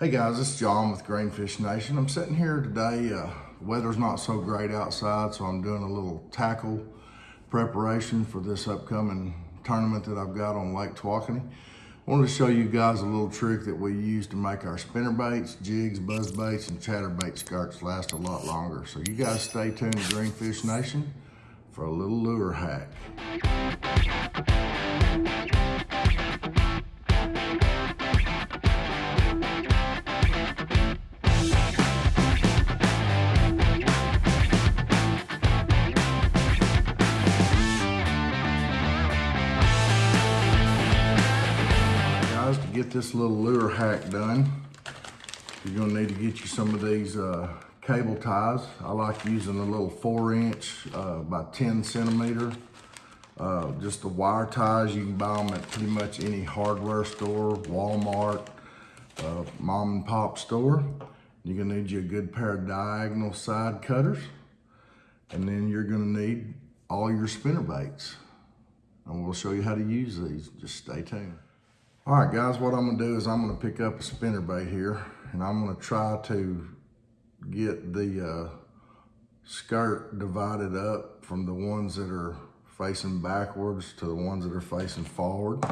Hey guys, it's John with Greenfish Nation. I'm sitting here today. Uh, weather's not so great outside, so I'm doing a little tackle preparation for this upcoming tournament that I've got on Lake Tawakoni. I wanted to show you guys a little trick that we use to make our spinner baits, jigs, buzz baits, and chatterbait skirts last a lot longer. So you guys stay tuned to Greenfish Nation for a little lure hack. Get this little lure hack done, you're gonna need to get you some of these uh, cable ties. I like using a little four inch uh, by 10 centimeter. Uh, just the wire ties, you can buy them at pretty much any hardware store, Walmart, uh, mom and pop store. You're gonna need you a good pair of diagonal side cutters. And then you're gonna need all your spinner baits. And we'll show you how to use these. Just stay tuned. All right, guys, what I'm gonna do is I'm gonna pick up a spinner bait here and I'm gonna try to get the uh, skirt divided up from the ones that are facing backwards to the ones that are facing forward.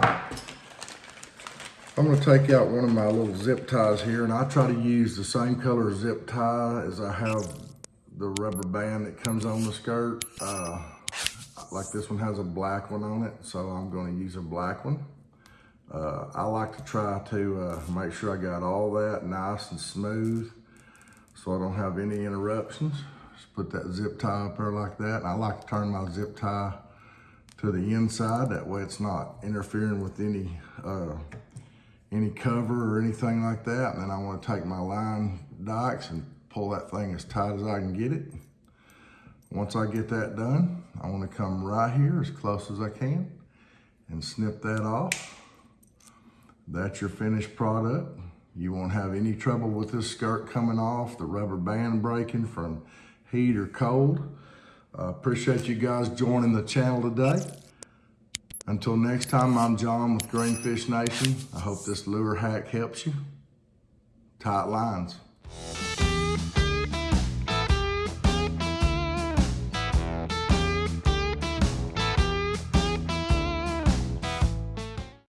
I'm gonna take out one of my little zip ties here and I try to use the same color zip tie as I have the rubber band that comes on the skirt. Uh, like this one has a black one on it, so I'm gonna use a black one. Uh, I like to try to uh, make sure I got all that nice and smooth so I don't have any interruptions. Just put that zip tie up there like that. I like to turn my zip tie to the inside. That way it's not interfering with any uh, any cover or anything like that. And then I want to take my line dikes and pull that thing as tight as I can get it. Once I get that done, I want to come right here as close as I can and snip that off. That's your finished product. You won't have any trouble with this skirt coming off, the rubber band breaking from heat or cold. Uh, appreciate you guys joining the channel today. Until next time, I'm John with Greenfish Nation. I hope this lure hack helps you. Tight lines.